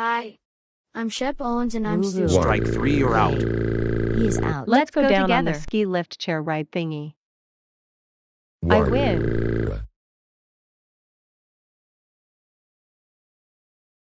Hi. I'm Shep Owens and I'm Woohoo. Stu. Strike three, you're out. He's out. Let's go, down on the ski lift chair ride thingy. I win.